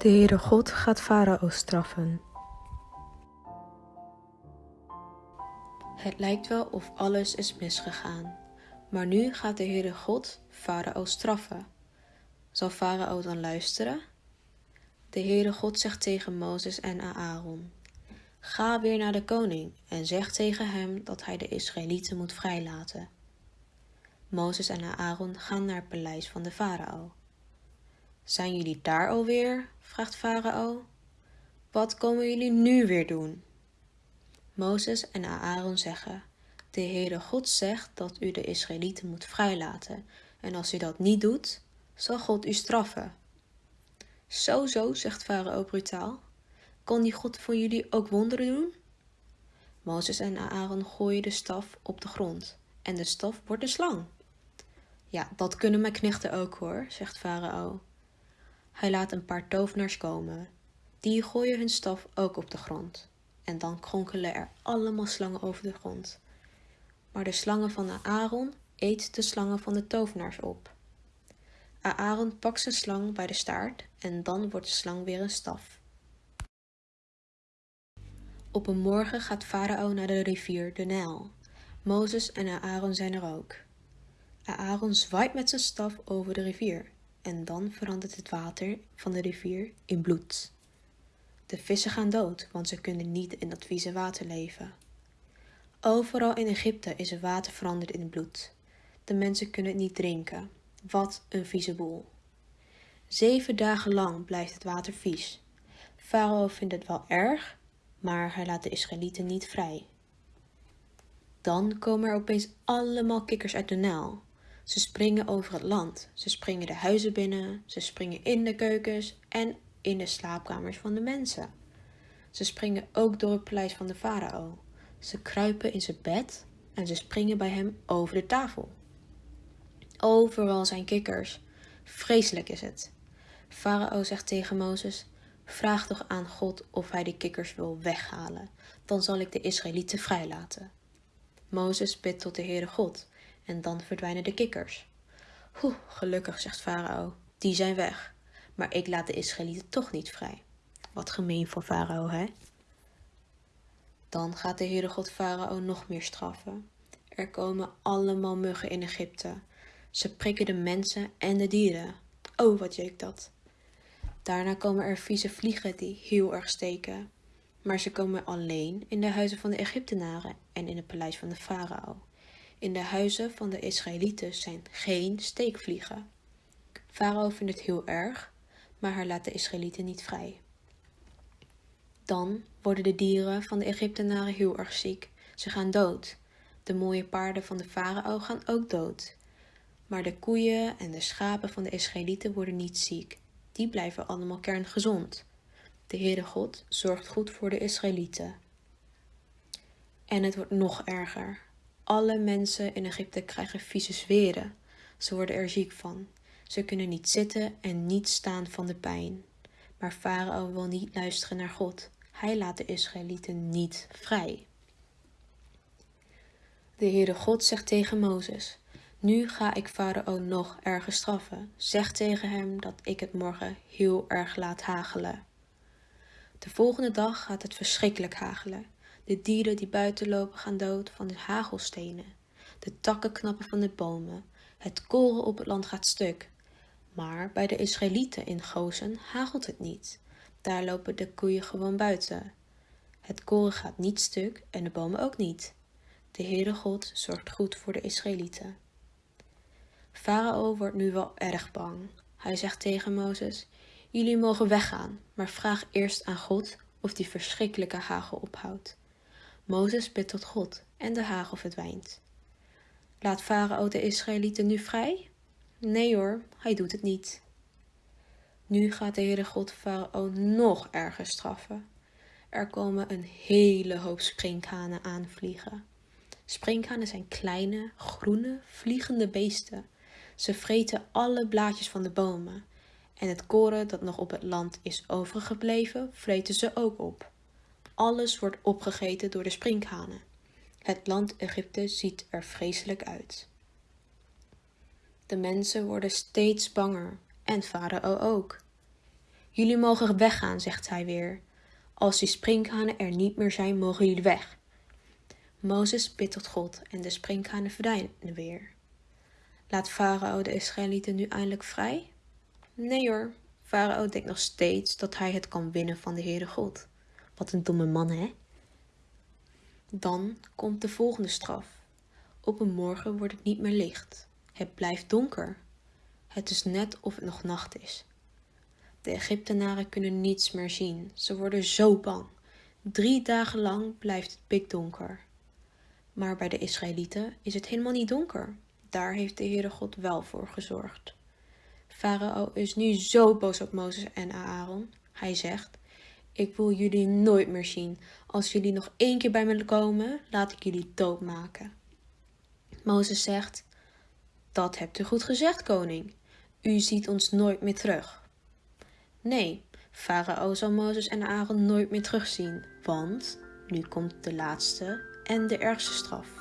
De Heere God gaat Farao straffen. Het lijkt wel of alles is misgegaan, maar nu gaat de Heere God Farao straffen. Zal Farao dan luisteren? De Heere God zegt tegen Mozes en Aaron: Ga weer naar de koning en zeg tegen hem dat hij de Israëlieten moet vrijlaten. Mozes en Aaron gaan naar het paleis van de farao. Zijn jullie daar alweer? vraagt farao. Wat komen jullie nu weer doen? Mozes en Aaron zeggen: De Heere God zegt dat u de Israëlieten moet vrijlaten, en als u dat niet doet, zal God u straffen. Zo, zo, zegt farao brutaal. Kon die God voor jullie ook wonderen doen? Mozes en Aaron gooien de staf op de grond en de staf wordt een slang. Ja, dat kunnen mijn knechten ook hoor, zegt farao. Hij laat een paar tovenaars komen. Die gooien hun staf ook op de grond. En dan kronkelen er allemaal slangen over de grond. Maar de slangen van Aaron eet de slangen van de tovenaars op. Aaron pakt zijn slang bij de staart en dan wordt de slang weer een staf. Op een morgen gaat Farao naar de rivier de Nijl. Mozes en Aaron zijn er ook. Aaron zwaait met zijn staf over de rivier en dan verandert het water van de rivier in bloed. De vissen gaan dood, want ze kunnen niet in dat vieze water leven. Overal in Egypte is het water veranderd in bloed. De mensen kunnen het niet drinken. Wat een vieze boel. Zeven dagen lang blijft het water vies. Farao vindt het wel erg, maar hij laat de Israëlieten niet vrij. Dan komen er opeens allemaal kikkers uit de Nijl. Ze springen over het land. Ze springen de huizen binnen. Ze springen in de keukens en in de slaapkamers van de mensen. Ze springen ook door het paleis van de farao. Ze kruipen in zijn bed en ze springen bij hem over de tafel. Overal zijn kikkers. Vreselijk is het. Farao zegt tegen Mozes: Vraag toch aan God of hij de kikkers wil weghalen, dan zal ik de Israëlieten vrijlaten. Mozes bidt tot de Heere God en dan verdwijnen de kikkers. Oeh, gelukkig, zegt Farao, die zijn weg. Maar ik laat de Israëlieten toch niet vrij. Wat gemeen van Farao, hè? Dan gaat de Heere God Farao nog meer straffen. Er komen allemaal muggen in Egypte. Ze prikken de mensen en de dieren. Oh, wat jeuk dat. Daarna komen er vieze vliegen die heel erg steken. Maar ze komen alleen in de huizen van de Egyptenaren en in het paleis van de farao. In de huizen van de Israëlieten zijn geen steekvliegen. Farao vindt het heel erg, maar hij laat de Israëlieten niet vrij. Dan worden de dieren van de Egyptenaren heel erg ziek. Ze gaan dood. De mooie paarden van de farao gaan ook dood. Maar de koeien en de schapen van de Israëlieten worden niet ziek. Die blijven allemaal kerngezond. De Heere God zorgt goed voor de Israëlieten. En het wordt nog erger. Alle mensen in Egypte krijgen vieze zweren. Ze worden er ziek van. Ze kunnen niet zitten en niet staan van de pijn. Maar Farao wil niet luisteren naar God. Hij laat de Israëlieten niet vrij. De Heere God zegt tegen Mozes: Nu ga ik Farao nog erger straffen. Zeg tegen hem dat ik het morgen heel erg laat hagelen. De volgende dag gaat het verschrikkelijk hagelen. De dieren die buiten lopen gaan dood van de hagelstenen. De takken knappen van de bomen. Het koren op het land gaat stuk. Maar bij de Israëlieten in Gozen hagelt het niet. Daar lopen de koeien gewoon buiten. Het koren gaat niet stuk en de bomen ook niet. De Heere God zorgt goed voor de Israëlieten. Farao wordt nu wel erg bang. Hij zegt tegen Mozes: Jullie mogen weggaan, maar vraag eerst aan God of die verschrikkelijke hagel ophoudt. Mozes bidt tot God en de hagel verdwijnt. Laat Farao de Israëlieten nu vrij? Nee hoor, hij doet het niet. Nu gaat de Heere God Farao nog erger straffen. Er komen een hele hoop sprinkhanen aanvliegen. Sprinkhanen zijn kleine, groene, vliegende beesten. Ze vreten alle blaadjes van de bomen. En het koren dat nog op het land is overgebleven, vreten ze ook op. Alles wordt opgegeten door de sprinkhanen. Het land Egypte ziet er vreselijk uit. De mensen worden steeds banger en Farao ook. Jullie mogen weggaan, zegt hij weer. Als die sprinkhanen er niet meer zijn, mogen jullie weg. Mozes bidt God en de sprinkhanen verdwijnen weer. Laat Farao de Israëlieten nu eindelijk vrij? Nee hoor, Farao denkt nog steeds dat hij het kan winnen van de Heere God. Wat een domme man, hè? Dan komt de volgende straf. Op een morgen wordt het niet meer licht. Het blijft donker. Het is net of het nog nacht is. De Egyptenaren kunnen niets meer zien. Ze worden zo bang. Drie dagen lang blijft het pikdonker. Maar bij de Israëlieten is het helemaal niet donker. Daar heeft de Heere God wel voor gezorgd. Farao is nu zo boos op Mozes en Aaron. Hij zegt: Ik wil jullie nooit meer zien. Als jullie nog één keer bij me komen, laat ik jullie doodmaken. Mozes zegt: Dat hebt u goed gezegd, koning. U ziet ons nooit meer terug. Nee, Farao zal Mozes en Aaron nooit meer terugzien, want nu komt de laatste en de ergste straf.